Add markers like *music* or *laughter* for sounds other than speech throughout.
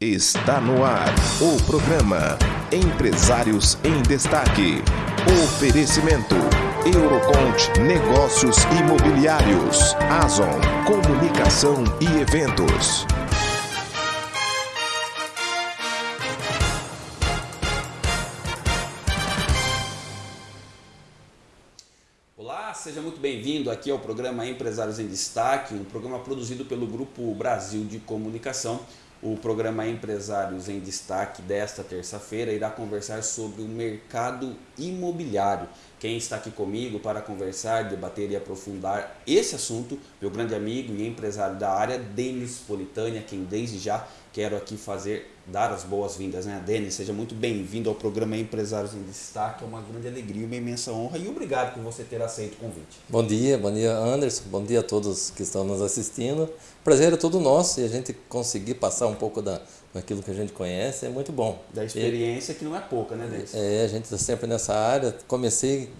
Está no ar o programa Empresários em Destaque. Oferecimento Eurocont Negócios Imobiliários, Azon Comunicação e Eventos. Olá, seja muito bem-vindo aqui ao programa Empresários em Destaque, um programa produzido pelo Grupo Brasil de Comunicação. O programa Empresários em Destaque desta terça-feira irá conversar sobre o mercado imobiliário. Quem está aqui comigo para conversar, debater e aprofundar esse assunto, meu grande amigo e empresário da área, Denis Politânia, quem desde já quero aqui fazer, dar as boas-vindas, né? Denis, seja muito bem-vindo ao programa Empresários em Destaque, é uma grande alegria, uma imensa honra e obrigado por você ter aceito o convite. Bom dia, bom dia Anderson, bom dia a todos que estão nos assistindo. Prazer é todo nosso e a gente conseguir passar um pouco da, daquilo que a gente conhece é muito bom. Da experiência e, que não é pouca, né, Denis? É, a gente está sempre nessa área, comecei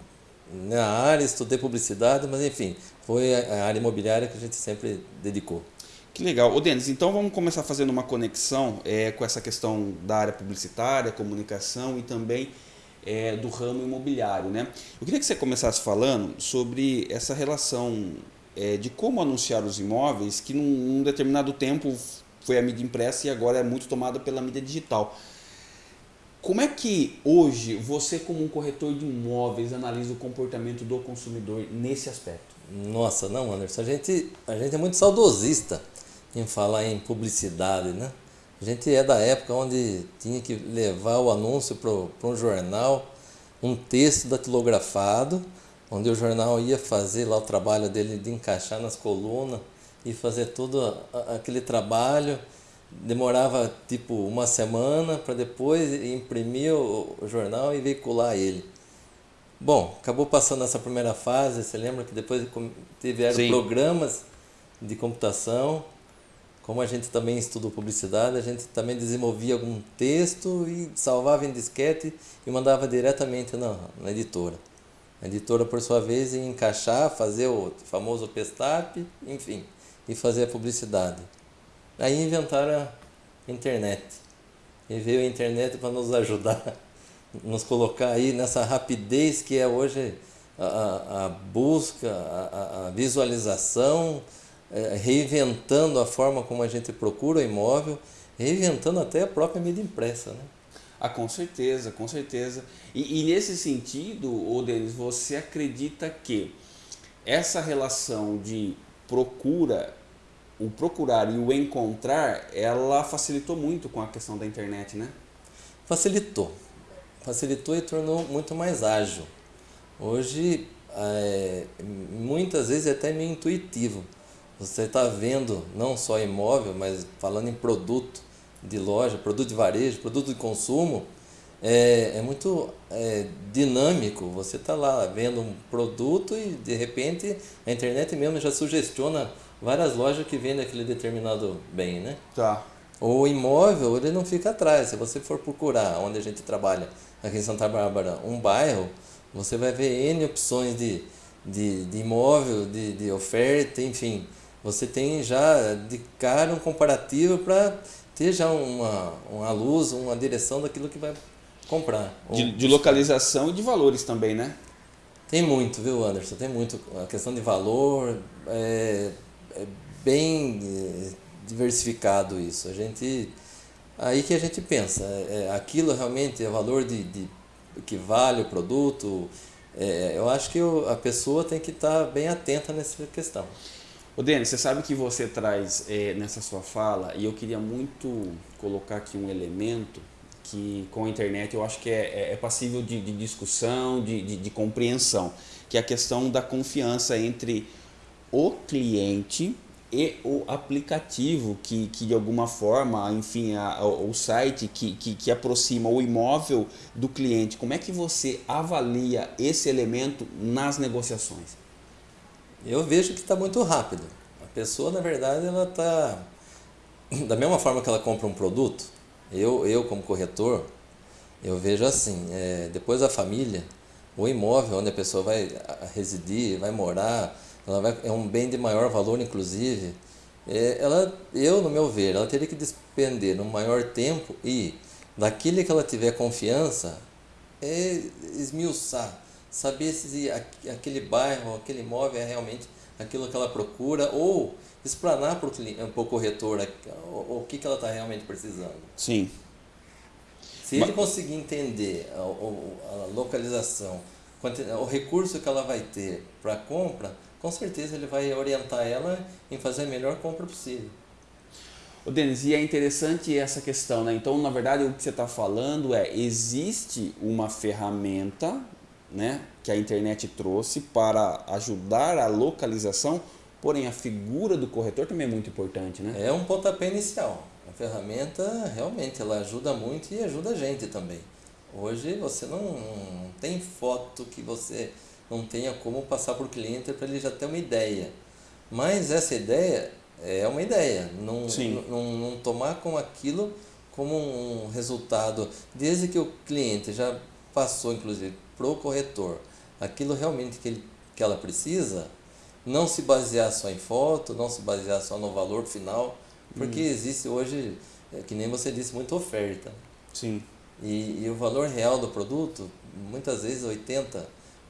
na área, estudei publicidade, mas enfim, foi a área imobiliária que a gente sempre dedicou. Que legal. Ô Denis, então vamos começar fazendo uma conexão é, com essa questão da área publicitária, comunicação e também é, do ramo imobiliário. Né? Eu queria que você começasse falando sobre essa relação é, de como anunciar os imóveis, que num, num determinado tempo foi a mídia impressa e agora é muito tomada pela mídia digital. Como é que hoje você, como um corretor de imóveis, analisa o comportamento do consumidor nesse aspecto? Nossa, não, Anderson, a gente, a gente é muito saudosista em falar em publicidade, né? A gente é da época onde tinha que levar o anúncio para um jornal, um texto datilografado, onde o jornal ia fazer lá o trabalho dele de encaixar nas colunas e fazer todo aquele trabalho. Demorava tipo uma semana para depois imprimir o jornal e veicular ele. Bom, acabou passando essa primeira fase. Você lembra que depois tiveram Sim. programas de computação como a gente também estudou publicidade, a gente também desenvolvia algum texto e salvava em disquete e mandava diretamente na, na editora. A editora, por sua vez, ia encaixar, fazer o famoso pestap, enfim, e fazer a publicidade. Aí inventaram a internet. E veio a internet para nos ajudar, *laughs* nos colocar aí nessa rapidez que é hoje a, a, busca, a, a visualização, reinventando a forma como a gente procura o imóvel, reinventando até a própria mídia impressa. Né? Ah, com certeza, com certeza. E, e nesse sentido, ô Denis, você acredita que essa relação de procura, o procurar e o encontrar, ela facilitou muito com a questão da internet, né? Facilitou. Facilitou e tornou muito mais ágil. Hoje, é, muitas vezes é até meio intuitivo você está vendo não só imóvel, mas falando em produto de loja, produto de varejo, produto de consumo, é, é muito é, dinâmico. Você está lá vendo um produto e de repente a internet mesmo já sugestiona várias lojas que vendem aquele determinado bem, né? Tá. O imóvel, ele não fica atrás. Se você for procurar onde a gente trabalha, aqui em Santa Bárbara, um bairro, você vai ver N opções de, de, de imóvel, de, de oferta, enfim você tem já de cara um comparativo para ter já uma, uma luz, uma direção daquilo que vai comprar. De, de localização e de valores também, né? Tem muito, viu, Anderson? Tem muito. A questão de valor é, é bem é, diversificado isso. A gente aí que a gente pensa, é, é aquilo realmente é valor de, de que vale o produto. É, eu acho que a pessoa tem que estar bem atenta nessa questão. Ô Denis, você sabe que você traz é, nessa sua fala, e eu queria muito colocar aqui um elemento que com a internet eu acho que é, é, é passível de, de discussão, de, de, de, compreensão, que é a questão da confiança entre o cliente e o aplicativo que, que de alguma forma, enfim, a, o, o site que, que, que aproxima o imóvel do cliente. Como é que você avalia esse elemento nas negociações? Eu vejo que está muito rápido. A pessoa, na verdade, ela está... Da mesma forma que ela compra um produto, eu, eu como corretor, eu vejo assim, é, depois da família, o imóvel onde a pessoa vai residir, vai morar, ela vai, é um bem de maior valor, inclusive. é, ela, eu, no meu ver, ela teria que despender no maior tempo e, daquele que ela tiver confiança, é esmiuçar, saber se aquele bairro, aquele imóvel é realmente aquilo que ela procura ou explanar para o corretor o, o que, que ela está realmente precisando. Sim. Se ele conseguir entender a, a, localização, o recurso que ela vai ter para compra, com certeza ele vai orientar ela em fazer a melhor compra possível. O Denis, e é interessante essa questão, né? Então, na verdade, o que você está falando é existe uma ferramenta, né, que a internet trouxe para ajudar a localização, porém a figura do corretor também é muito importante, né? É um pontapé inicial. A ferramenta realmente ela ajuda muito e ajuda a gente também. Hoje você não, não tem foto que você não tenha como passar para o cliente para ele já ter uma ideia. Mas essa ideia é uma ideia, não, não, não tomar com aquilo como um resultado, desde que o cliente já passou, inclusive, para o corretor, aquilo realmente que, ele, que ela precisa, não se basear só em foto, não se basear só no valor final, porque hum. existe hoje, é, que nem você disse, muita oferta. Sim. E, e o valor real do produto, muitas vezes 80,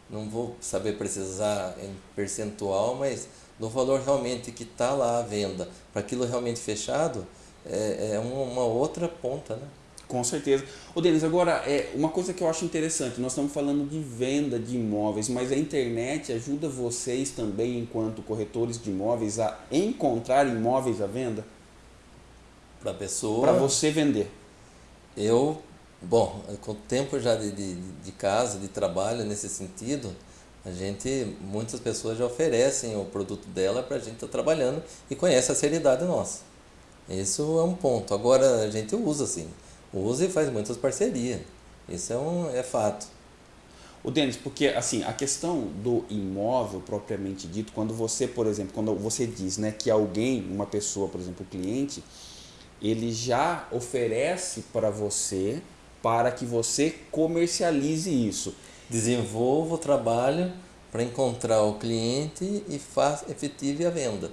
não vou saber precisar em percentual, mas do valor realmente que está lá à venda, para aquilo realmente fechado, é, é uma, uma, outra ponta, né? Com certeza. Ô Denis, agora, é, uma coisa que eu acho interessante, nós estamos falando de venda de imóveis, mas a internet ajuda vocês também, enquanto corretores de imóveis, a encontrar imóveis à venda? Para a pessoa... Para você vender. Eu Bom, com o tempo já de, de, de casa, de trabalho nesse sentido, a gente, muitas pessoas já oferecem o produto dela para a gente estar tá trabalhando e conhece a seriedade nossa. Isso é um ponto. Agora a gente usa assim, usa e faz muitas parcerias. Isso é, um, é fato. O Denis, porque assim, a questão do imóvel propriamente dito, quando você, por exemplo, quando você diz né, que alguém, uma pessoa, por exemplo, o cliente, ele já oferece para você para que você comercialize isso. Desenvolva o trabalho para encontrar o cliente e faça efetive a venda.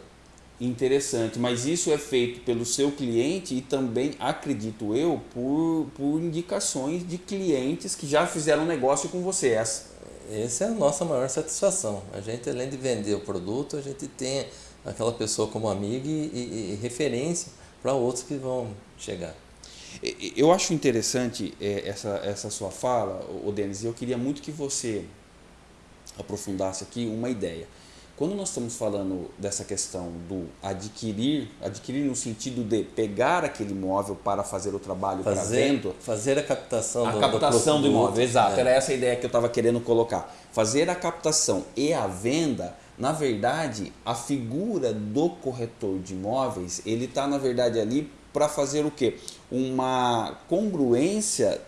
Interessante, mas isso é feito pelo seu cliente e também, acredito eu, por, por indicações de clientes que já fizeram negócio com você. Essa. essa é a nossa maior satisfação. A gente, além de vender o produto, a gente tem aquela pessoa como amiga e, e, e referência para outros que vão chegar. Eu acho interessante é, essa, essa sua fala, o Denis, e eu queria muito que você aprofundasse aqui uma ideia. Quando nós estamos falando dessa questão do adquirir, adquirir no sentido de pegar aquele imóvel para fazer o trabalho fazer, para venda, fazer a captação a do, captação do, do imóvel, exato, é. era essa a ideia que eu estava querendo colocar. Fazer a captação e a venda, na verdade, a figura do corretor de imóveis, ele está na verdade ali para fazer o quê? Uma congruência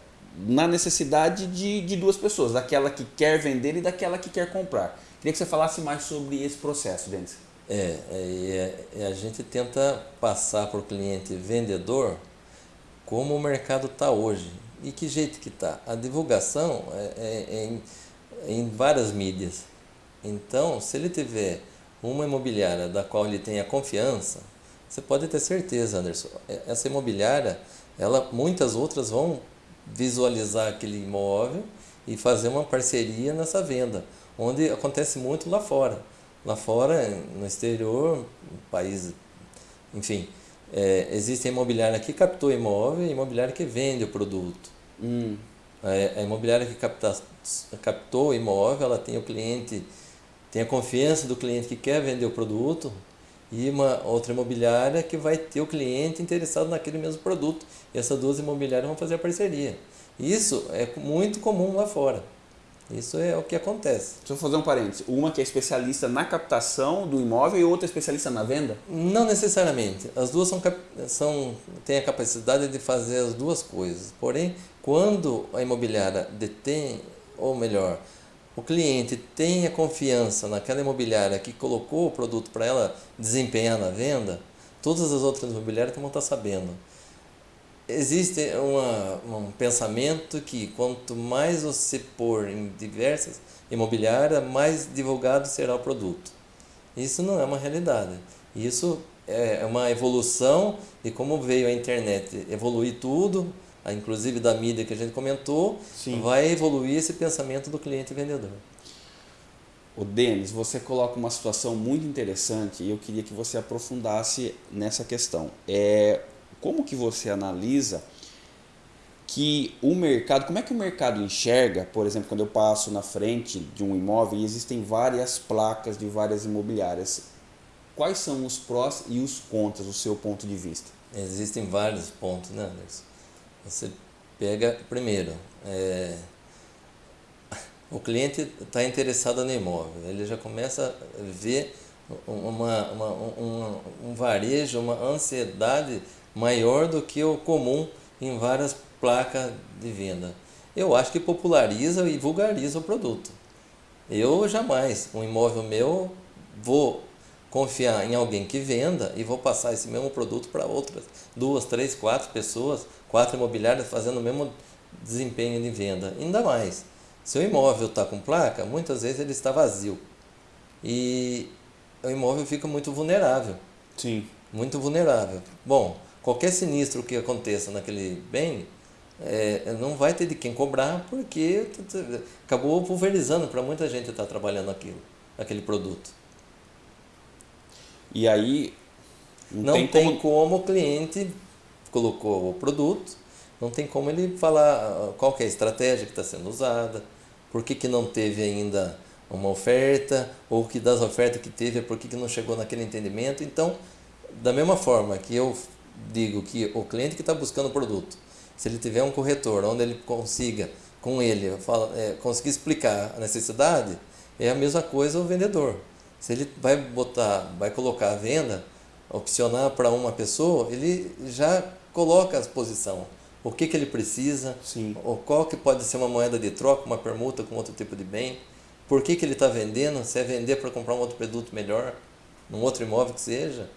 na necessidade de, de duas pessoas, daquela que quer vender e daquela que quer comprar. Queria que você falasse mais sobre esse processo, Denis. É, é, é, a gente tenta passar para o cliente vendedor como o mercado está hoje. E que jeito que está? A divulgação é, é, é em, é em várias mídias. Então, se ele tiver uma imobiliária da qual ele tenha confiança, você pode ter certeza, Anderson. É, essa imobiliária, ela, muitas outras vão visualizar aquele imóvel e fazer uma parceria nessa venda, onde acontece muito lá fora. Lá fora, no exterior, país, enfim, é, existe a imobiliária que captou imóvel e a imobiliária que vende o produto. Hum. É, a imobiliária que capta, captou o imóvel, ela tem o cliente, tem a confiança do cliente que quer vender o produto, e uma outra imobiliária que vai ter o cliente interessado naquele mesmo produto. E essas duas imobiliárias vão fazer a parceria. Isso é muito comum lá fora. Isso é o que acontece. Deixa eu fazer um parênteses. Uma que é especialista na captação do imóvel e outra é especialista na venda? Não necessariamente. As duas são, são, têm a capacidade de fazer as duas coisas. Porém, quando a imobiliária detém, ou melhor, o cliente tenha confiança naquela imobiliária que colocou o produto para ela desempenhar na venda, todas as outras imobiliárias vão estar sabendo. Existe uma, um pensamento que quanto mais você pôr em diversas imobiliárias, mais divulgado será o produto. Isso não é uma realidade. Isso é uma evolução e como veio a internet evoluir tudo, inclusive da mídia que a gente comentou, Sim. vai evoluir esse pensamento do cliente vendedor. O Denis, você coloca uma situação muito interessante e eu queria que você aprofundasse nessa questão. É, como que você analisa que o mercado, como é que o mercado enxerga, por exemplo, quando eu passo na frente de um imóvel e existem várias placas de várias imobiliárias, quais são os prós e os contras do seu ponto de vista? Existem vários pontos, né, Anderson? Você pega, primeiro, é, *laughs* o cliente está interessado no imóvel, ele já começa a ver uma, uma, um, um varejo, uma ansiedade maior do que o comum em várias placa de venda. Eu acho que populariza e vulgariza o produto. Eu jamais, um imóvel meu, vou confiar em alguém que venda e vou passar esse mesmo produto para outras duas, três, quatro pessoas, quatro imobiliárias fazendo o mesmo desempenho de venda. Ainda mais, se o imóvel está com placa, muitas vezes ele está vazio e o imóvel fica muito vulnerável. Sim. Muito vulnerável. Bom, qualquer sinistro que aconteça naquele bem, é, não vai ter de quem cobrar porque acabou pulverizando para muita gente estar tá trabalhando aquilo, aquele produto. E aí não, não tem, tem como... como... o cliente colocou o produto, não tem como ele falar ah, qual é a estratégia que está sendo usada, por que, que não teve ainda uma oferta, ou que das ofertas que teve, por que, que não chegou naquele entendimento. Então, da mesma forma que eu digo que o cliente que está buscando o produto se ele tiver um corretor onde ele consiga, com ele, fala, é, conseguir explicar a necessidade, é a mesma coisa o vendedor. Se ele vai botar, vai colocar a venda, opcionar para uma pessoa, ele já coloca a exposição. O que, que ele precisa, Sim. ou qual que pode ser uma moeda de troca, uma permuta com outro tipo de bem, por que, que ele está vendendo, se é vender para comprar um outro produto melhor, num outro imóvel que seja.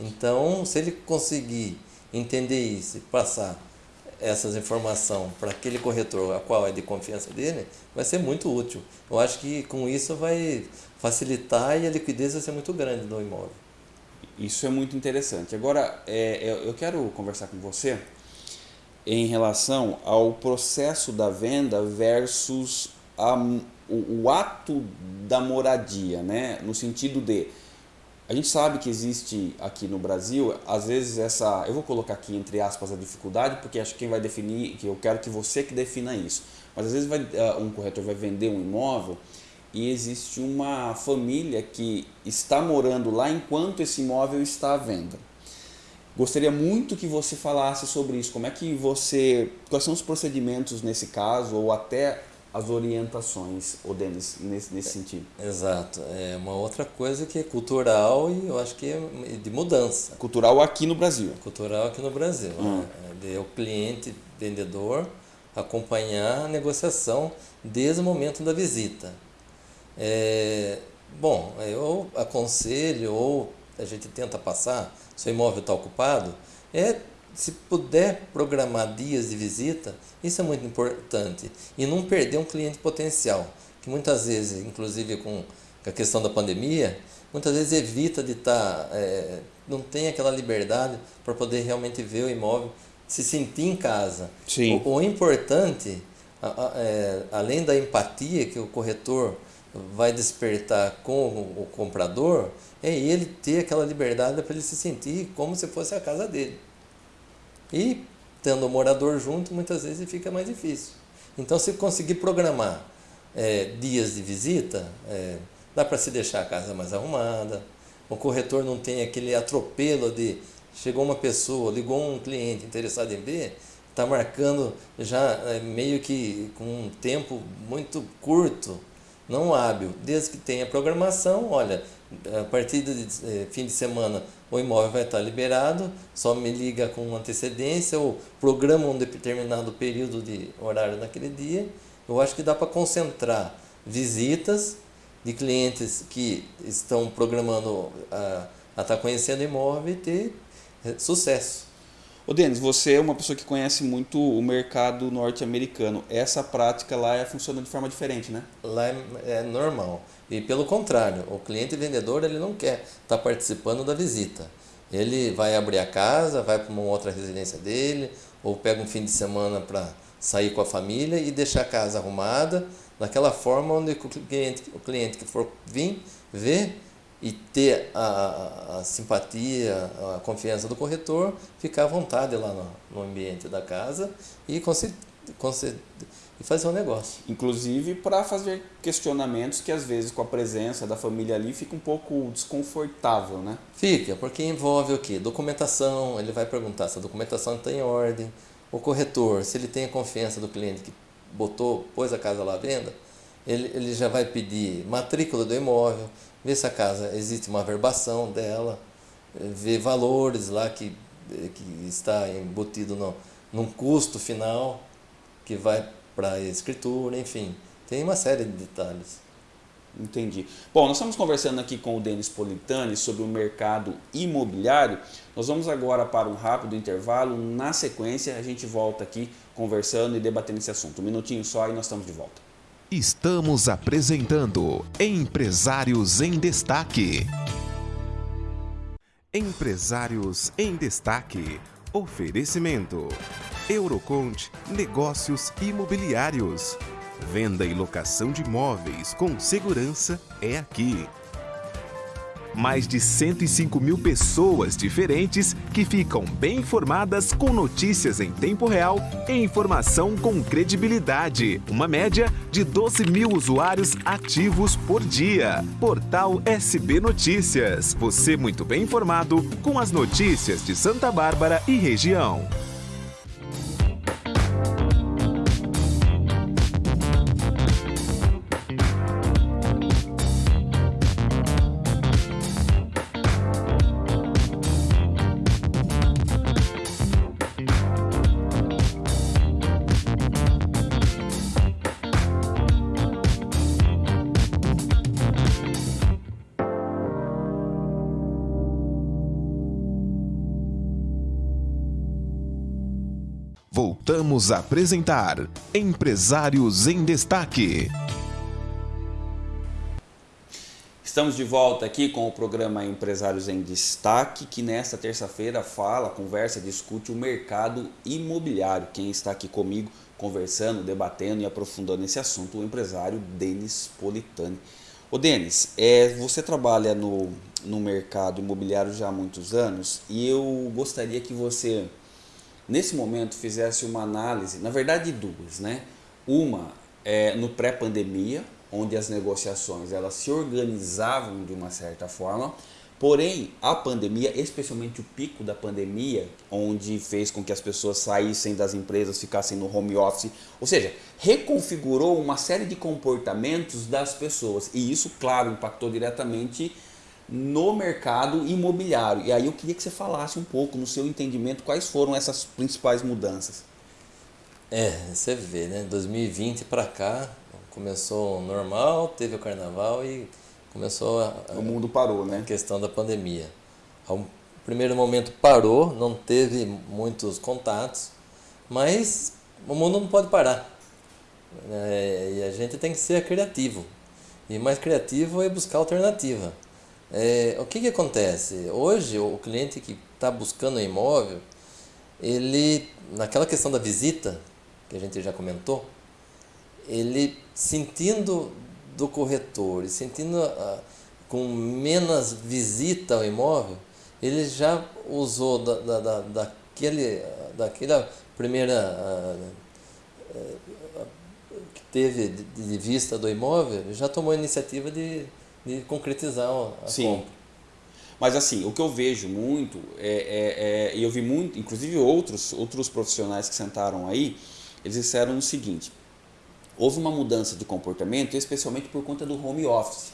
Então, se ele conseguir entender isso e passar essas informações para aquele corretor a qual é de confiança dele, vai ser muito útil. Eu acho que com isso vai facilitar e a liquidez vai ser muito grande no imóvel. Isso é muito interessante. Agora, é, eu quero conversar com você em relação ao processo da venda versus a, o, o ato da moradia, né? no sentido de a gente sabe que existe aqui no Brasil, às vezes essa, eu vou colocar aqui entre aspas a dificuldade, porque acho que quem vai definir, que eu quero que você que defina isso. Mas às vezes vai, ah, um corretor vai vender um imóvel e existe uma família que está morando lá enquanto esse imóvel está à venda. Gostaria muito que você falasse sobre isso. Como é que você, quais são os procedimentos nesse caso ou até as orientações, o Denis, nesse, nesse sentido. Exato. É uma outra coisa que é cultural e eu acho que é de mudança. Cultural aqui no Brasil. Cultural aqui no Brasil. Hum. Né? De o cliente, vendedor, acompanhar a negociação desde o momento da visita. É, bom, eu aconselho ou a gente tenta passar, se o imóvel está ocupado, é se puder programar dias de visita, isso é muito importante. E não perder um cliente potencial, que muitas vezes, inclusive com a questão da pandemia, muitas vezes evita de estar, tá, é, não tem aquela liberdade para poder realmente ver o imóvel, se sentir em casa. Sim. O, o importante, a, a, é, além da empatia que o corretor vai despertar com o, o comprador, é ele ter aquela liberdade para ele se sentir como se fosse a casa dele. E tendo o morador junto, muitas vezes fica mais difícil. Então, se conseguir programar é, dias de visita, é, dá para se deixar a casa mais arrumada. O corretor não tem aquele atropelo de chegou uma pessoa, ligou um cliente interessado em ver, está marcando já é, meio que com um tempo muito curto, não hábil. Desde que tenha programação, olha, a partir de eh, fim de semana o imóvel vai estar liberado, só me liga com antecedência ou programa um determinado período de horário naquele dia. Eu acho que dá para concentrar visitas de clientes que estão programando a, a estar tá conhecendo o imóvel e ter sucesso. Ô Denis, você é uma pessoa que conhece muito o mercado norte-americano. Essa prática lá é, funciona de forma diferente, né? Lá é, é normal. E pelo contrário, o cliente vendedor ele não quer estar tá participando da visita. Ele vai abrir a casa, vai para uma outra residência dele, ou pega um fim de semana para sair com a família e deixar a casa arrumada, daquela forma onde o cliente, o cliente que for vir, ver e ter a, a, simpatia, a confiança do corretor, ficar à vontade lá no, no ambiente da casa e, conceder, e fazer um negócio. Inclusive para fazer questionamentos que às vezes com a presença da família ali fica um pouco desconfortável, né? Fica, porque envolve o quê? Documentação, ele vai perguntar se a documentação está em ordem, o corretor, se ele tem a confiança do cliente que botou, pôs a casa lá à venda, ele, ele já vai pedir matrícula do imóvel, ver se a casa existe uma verbação dela, ver valores lá que, que está embutido no, num custo final que vai para a escritura, enfim, tem uma série de detalhes. Entendi. Bom, nós estamos conversando aqui com o Denis Politani sobre o mercado imobiliário. Nós vamos agora para um rápido intervalo. Na sequência, a gente volta aqui conversando e debatendo esse assunto. Um minutinho só e nós estamos de volta. Estamos apresentando Empresários em Destaque. Empresários em Destaque. Oferecimento. Eurocont Negócios Imobiliários. Venda e locação de imóveis com segurança é aqui mais de 105 mil pessoas diferentes que ficam bem informadas com notícias em tempo real e informação com credibilidade. Uma média de 12 mil usuários ativos por dia. Portal SB Notícias. Você muito bem informado com as notícias de Santa Bárbara e região. Voltamos a apresentar Empresários em Destaque. Estamos de volta aqui com o programa Empresários em Destaque, que nesta terça-feira fala, conversa, discute o mercado imobiliário. Quem está aqui comigo conversando, debatendo e aprofundando esse assunto, o empresário Denis Politani. Ô Denis, é, você trabalha no, no mercado imobiliário já há muitos anos e eu gostaria que você nesse momento fizesse uma análise, na verdade duas, né? Uma é, no pré-pandemia, onde as negociações elas se organizavam de uma certa forma, porém a pandemia, especialmente o pico da pandemia, onde fez com que as pessoas saíssem das empresas, ficassem no home office, ou seja, reconfigurou uma série de comportamentos das pessoas e isso, claro, impactou diretamente no mercado imobiliário. E aí eu queria que você falasse um pouco, no seu entendimento, quais foram essas principais mudanças. É, você vê, né? 2020 para cá começou normal, teve o carnaval e começou a, o mundo parou, né? A questão da pandemia. Ao primeiro momento parou, não teve muitos contatos, mas o mundo não pode parar. É, e a gente tem que ser criativo. E mais criativo é buscar alternativa. É, o que, que acontece? Hoje, o cliente que está buscando um imóvel, ele, naquela questão da visita, que a gente já comentou, ele sentindo do corretor e sentindo ah, com menos visita ao imóvel, ele já usou da, da, da, daquele, daquela primeira ah, ah, que teve de vista do imóvel, já tomou a iniciativa de de concretizar a Sim. compra. Mas assim, o que eu vejo muito, é, é, é, e eu vi muito, inclusive outros, outros profissionais que sentaram aí, eles disseram o seguinte, houve uma mudança de comportamento, especialmente por conta do home office.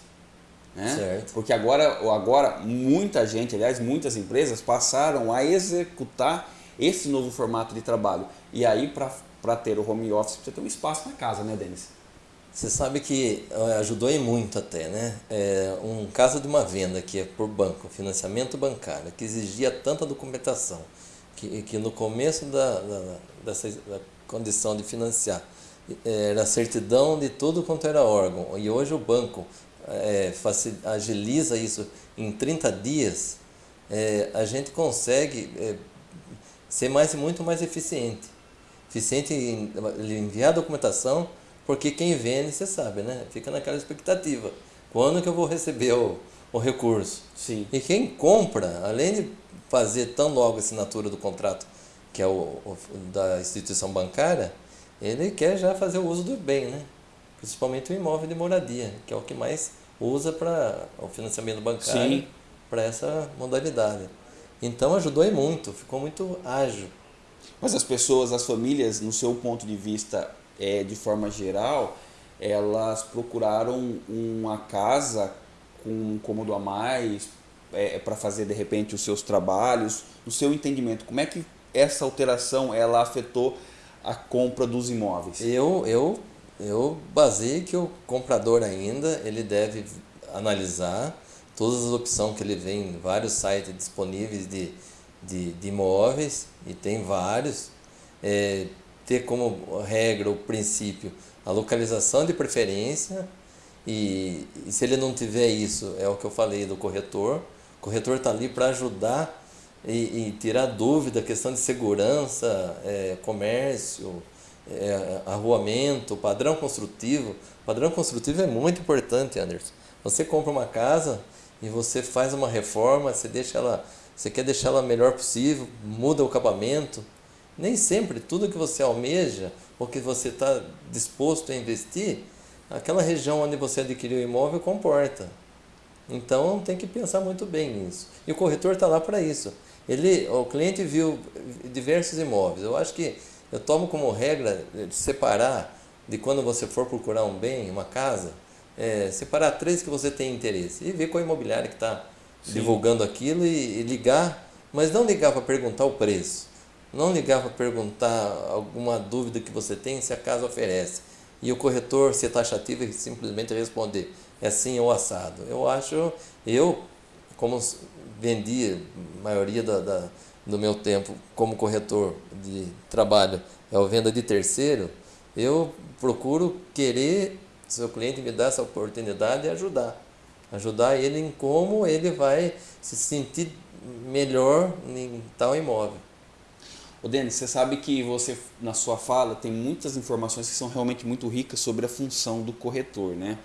Né? Certo. Porque agora, agora muita gente, aliás, muitas empresas passaram a executar esse novo formato de trabalho. E aí, para ter o home office, precisa ter um espaço na casa, né, Denis? Você sabe que eh, ajudou e muito até, né? É um caso de uma venda que é por banco, financiamento bancário, que exigia tanta documentação, que, que no começo da, da, dessa, da condição de financiar era certidão de tudo quanto era órgão, e hoje o banco é, agiliza isso em 30 dias, é, a gente consegue é, ser mais muito mais eficiente. Eficiente em enviar a documentação, porque quem vende, você sabe, né? Fica naquela expectativa. Quando que eu vou receber o, o recurso? Sim. E quem compra, além de fazer tão logo a assinatura do contrato, que é o, o da instituição bancária, ele quer já fazer o uso do bem, né? Principalmente o imóvel de moradia, que é o que mais usa para o financiamento bancário para essa modalidade. Então ajudou e muito, ficou muito ágil. Mas as pessoas, as famílias, no seu ponto de vista, é, de forma geral, elas procuraram uma casa com um cômodo a mais é, para fazer de repente os seus trabalhos. No seu entendimento, como é que essa alteração ela afetou a compra dos imóveis? Eu, eu, eu basei que o comprador ainda ele deve analisar todas as opções que ele vê em vários sites disponíveis de, de, de imóveis, e tem vários, é, ter como regra o princípio a localização de preferência, e, e se ele não tiver isso, é o que eu falei do corretor, o corretor está ali para ajudar e, e, tirar dúvida, questão de segurança, é, comércio, é, arruamento, padrão construtivo. Padrão construtivo é muito importante, Anderson. Você compra uma casa, e você faz uma reforma, você deixa ela, você quer deixar ela melhor possível, muda o acabamento. Nem sempre tudo que você almeja ou que você está disposto a investir, aquela região onde você adquiriu o imóvel comporta. Então tem que pensar muito bem nisso. E o corretor está lá para isso. Ele, o cliente viu diversos imóveis. Eu acho que eu tomo como regra de separar de quando você for procurar um bem, uma casa, é, separar três que você tem interesse e ver qual imobiliária que está divulgando aquilo e, e, ligar, mas não ligar para perguntar o preço, não ligar para perguntar alguma dúvida que você tem se a casa oferece e o corretor ser taxativo e simplesmente responder é assim ou assado. Eu acho, eu como vendi a maioria da, da, do meu tempo como corretor de trabalho é o venda de terceiro, eu procuro querer seu cliente me dá essa oportunidade de ajudar. Ajudar ele em como ele vai se sentir melhor em tal imóvel. O Denis, você sabe que você, na sua fala, tem muitas informações que são realmente muito ricas sobre a função do corretor, né?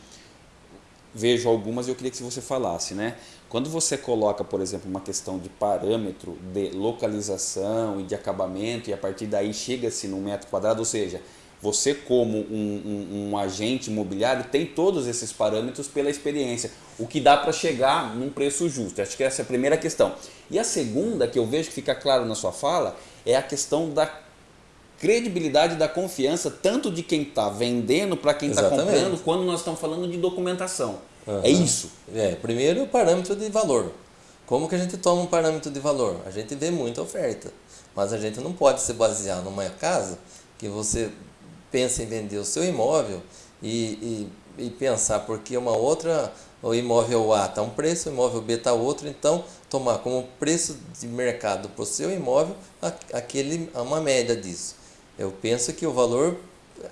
Vejo algumas e eu queria que você falasse, né? Quando você coloca, por exemplo, uma questão de parâmetro de localização e de acabamento e a partir daí chega-se no metro quadrado, ou seja, você, como um, um, um, agente imobiliário, tem todos esses parâmetros pela experiência, o que dá para chegar num preço justo. Acho que essa é a primeira questão. E a segunda, que eu vejo que fica claro na sua fala, é a questão da credibilidade da confiança, tanto de quem está vendendo para quem está comprando, quando nós estamos falando de documentação. Uhum. É isso. É, primeiro, o parâmetro de valor. Como que a gente toma um parâmetro de valor? A gente vê muita oferta, mas a gente não pode se basear numa casa que você pensa em vender o seu imóvel e, e, e pensar porque uma outra, o imóvel A está um preço, o imóvel B está outro, então tomar como preço de mercado para o seu imóvel aquele, uma média disso. Eu penso que o valor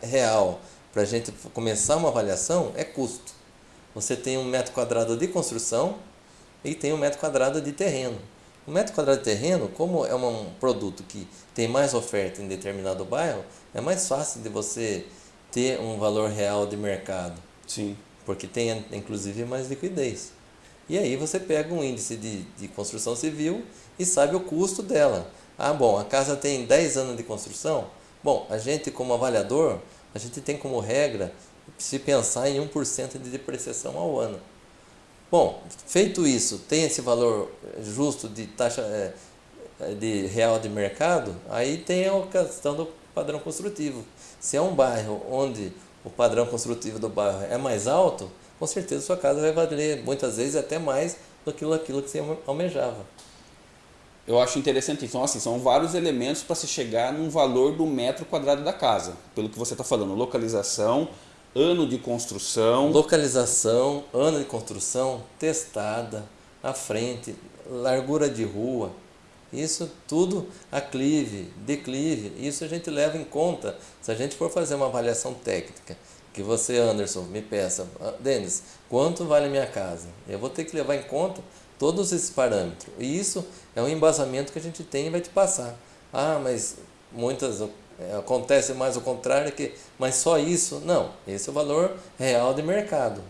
real para a gente começar uma avaliação é custo. Você tem um metro quadrado de construção e tem um metro quadrado de terreno. O metro quadrado de terreno, como é um produto que tem mais oferta em determinado bairro, é mais fácil de você ter um valor real de mercado. Sim. Porque tem, inclusive, mais liquidez. E aí você pega um índice de, de construção civil e sabe o custo dela. Ah, bom, a casa tem 10 anos de construção. Bom, a gente como avaliador, a gente tem como regra se pensar em 1% de depreciação ao ano. Bom, feito isso, tem esse valor justo de taxa é, de real de mercado, aí tem a questão do padrão construtivo. Se é um bairro onde o padrão construtivo do bairro é mais alto, com certeza sua casa vai valer muitas vezes até mais do que aquilo que você almejava. Eu acho interessante. Então, assim, são vários elementos para se chegar num valor do metro quadrado da casa. Pelo que você está falando, localização, ano de construção. Localização, ano de construção, testada, à frente, largura de rua, isso tudo, aclive, declive, isso a gente leva em conta se a gente for fazer uma avaliação técnica. Que você, Anderson, me peça, ah, Denis, quanto vale minha casa? Eu vou ter que levar em conta todos esses parâmetros. E isso é um embasamento que a gente tem e vai te passar. Ah, mas muitas é, acontece mais o contrário que, mas só isso? Não, esse é o valor real de mercado.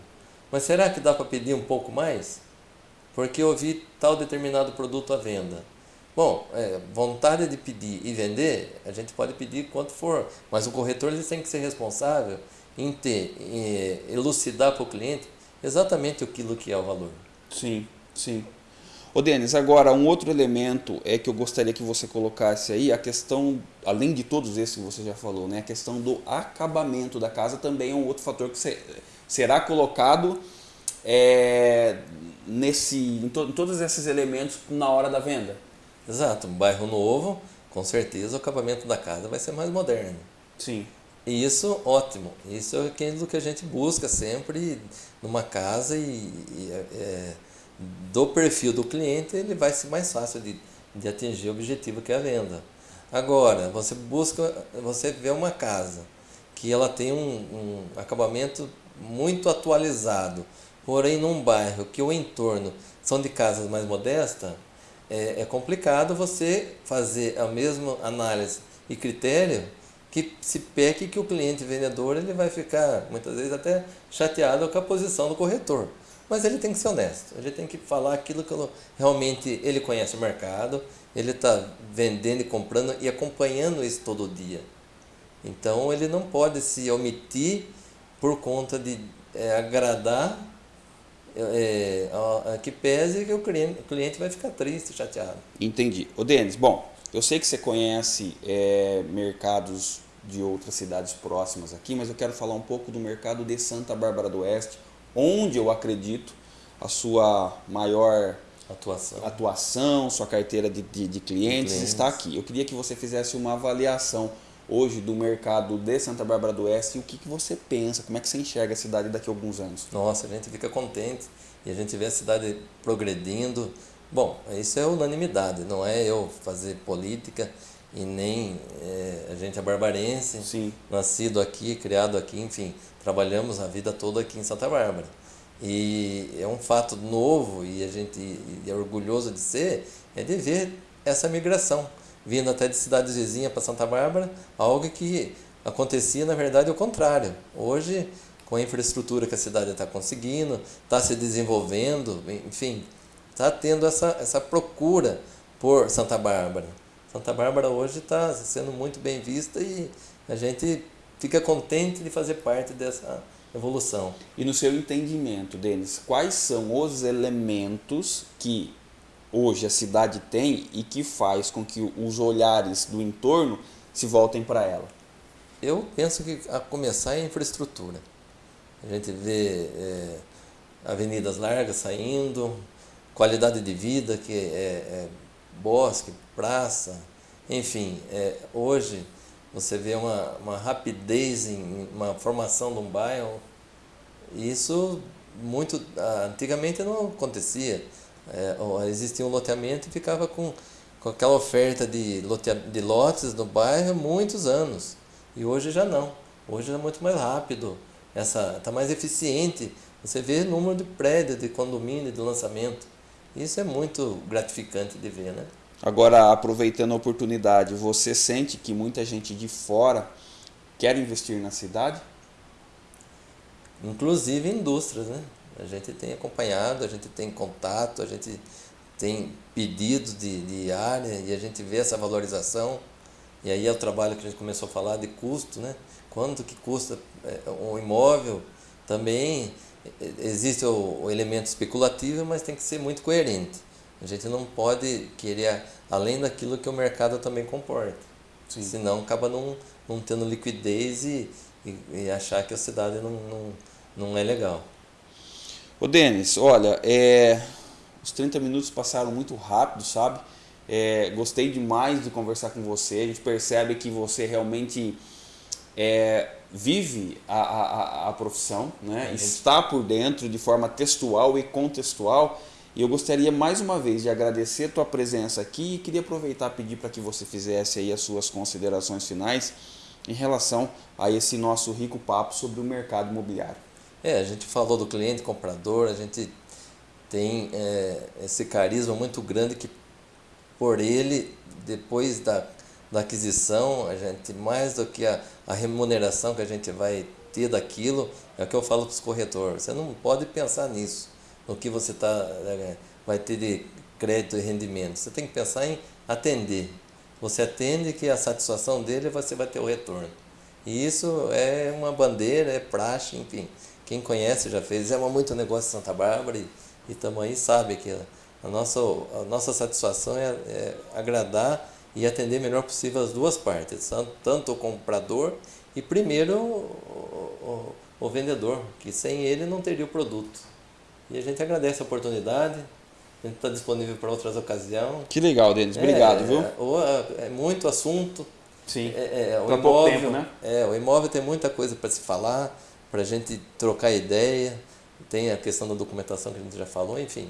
Mas será que dá para pedir um pouco mais? Porque eu vi tal determinado produto à venda. Bom, é, vontade de pedir e vender, a gente pode pedir quanto for, mas o corretor ele tem que ser responsável em ter, em elucidar para o cliente exatamente aquilo que é o valor. Sim, sim. Ô Denis, agora um outro elemento é que eu gostaria que você colocasse aí, a questão, além de todos esses que você já falou, né, a questão do acabamento da casa também é um outro fator que será colocado é, nesse, em, to, em todos esses elementos na hora da venda. Exato, um bairro novo, com certeza o acabamento da casa vai ser mais moderno. Sim. E isso, ótimo. Isso é aquilo que a gente busca sempre numa casa e, e é, é do perfil do cliente, ele vai ser mais fácil de, de atingir o objetivo que é a venda. Agora, você busca, você vê uma casa que ela tem um, um acabamento muito atualizado, porém num bairro que o entorno são de casas mais modestas, é, é complicado você fazer a mesma análise e critério que se peque que o cliente vendedor ele vai ficar muitas vezes até chateado com a posição do corretor. Mas ele tem que ser honesto, ele tem que falar aquilo que realmente ele conhece o mercado, ele está vendendo e comprando e acompanhando isso todo dia. Então ele não pode se omitir por conta de é, agradar é, a, a, que pese que o cliente, o cliente vai ficar triste, chateado. Entendi. Ô Denis, bom, eu sei que você conhece é, mercados de outras cidades próximas aqui, mas eu quero falar um pouco do mercado de Santa Bárbara do Oeste, onde eu acredito a sua maior atuação, atuação sua carteira de, de, de clientes, clientes está aqui. Eu queria que você fizesse uma avaliação hoje do mercado de Santa Bárbara do Oeste e o que, que você pensa, como é que você enxerga a cidade daqui a alguns anos? Nossa, a gente fica contente e a gente vê a cidade progredindo. Bom, isso é unanimidade, não é eu fazer política e nem é, a gente é barbarense, Sim. nascido aqui, criado aqui, enfim, trabalhamos a vida toda aqui em Santa Bárbara. E é um fato novo e a gente é orgulhoso de ser, é de ver essa migração, vindo até de cidades vizinhas para Santa Bárbara, algo que acontecia na verdade o contrário. Hoje, com a infraestrutura que a cidade está conseguindo, está se desenvolvendo, enfim, está tendo essa, essa procura por Santa Bárbara. Santa Bárbara hoje está sendo muito bem vista e a gente fica contente de fazer parte dessa evolução. E no seu entendimento, Denis, quais são os elementos que hoje a cidade tem e que faz com que os olhares do entorno se voltem para ela? Eu penso que a começar é a infraestrutura. A gente vê é, avenidas largas saindo, qualidade de vida que é, é bosque, praça, enfim, é, hoje você vê uma, uma rapidez em uma formação de um bairro, isso muito antigamente não acontecia. É, existia um loteamento e ficava com, com aquela oferta de, lote, de lotes no bairro muitos anos. E hoje já não. Hoje é muito mais rápido, está mais eficiente. Você vê o número de prédios, de condomínio, de lançamento. Isso é muito gratificante de ver, né? Agora, aproveitando a oportunidade, você sente que muita gente de fora quer investir na cidade? Inclusive indústrias, né? A gente tem acompanhado, a gente tem contato, a gente tem pedidos de, de área e a gente vê essa valorização. E aí é o trabalho que a gente começou a falar de custo, né? Quanto que custa é, um imóvel? Também existe o, o elemento especulativo, mas tem que ser muito coerente. A gente não pode querer além daquilo que o mercado também comporta. Sim. Senão acaba não, não tendo liquidez e, e, e, achar que a cidade não, não, não é legal. Ô Denis, olha, é, os 30 minutos passaram muito rápido, sabe? É, gostei demais de conversar com você. A gente percebe que você realmente é, vive a, a, a profissão, né? está por dentro de forma textual e contextual e eu gostaria mais uma vez de agradecer a tua presença aqui e queria aproveitar e pedir para que você fizesse aí as suas considerações finais em relação a esse nosso rico papo sobre o mercado imobiliário. É, a gente falou do cliente comprador, a gente tem é, esse carisma muito grande que por ele, depois da, da aquisição, a gente, mais do que a, a remuneração que a gente vai ter daquilo, é o que eu falo para os corretores, você não pode pensar nisso, no que você tá, é, vai ter de crédito e rendimento. Você tem que pensar em atender. Você atende que a satisfação dele você vai ter o retorno. E isso é uma bandeira, é praxe, enfim. Quem conhece já fez, é muito negócio em Santa Bárbara e, e também sabe que a nossa, a nossa satisfação é, é agradar e atender melhor possível as duas partes, tanto o comprador e primeiro o, o, o vendedor, que sem ele não teria o produto. E a gente agradece a oportunidade, a gente está disponível para outras ocasiões. Que legal, Denis. Obrigado, é, viu? É, é, muito assunto. Sim. É, é, o imóvel, tempo, né? É, o imóvel tem muita coisa para se falar, para a gente trocar ideia. Tem a questão da documentação que a gente já falou, enfim.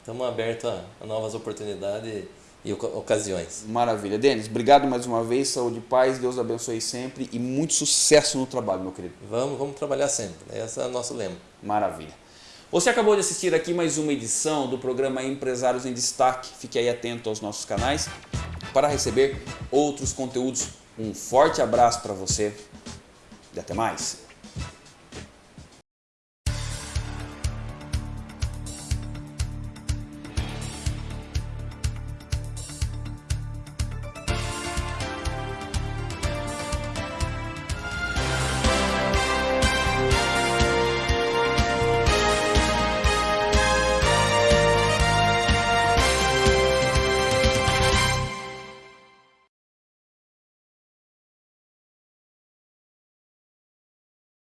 Estamos abertos a, a novas oportunidades e ocasiões. Maravilha. Denis, obrigado mais uma vez, saúde e paz, Deus abençoe sempre e muito sucesso no trabalho, meu querido. Vamos, vamos trabalhar sempre, esse é o nosso lema. Maravilha. Você acabou de assistir aqui mais uma edição do programa Empresários em Destaque. Fique aí atento aos nossos canais para receber outros conteúdos. Um forte abraço para você e até mais.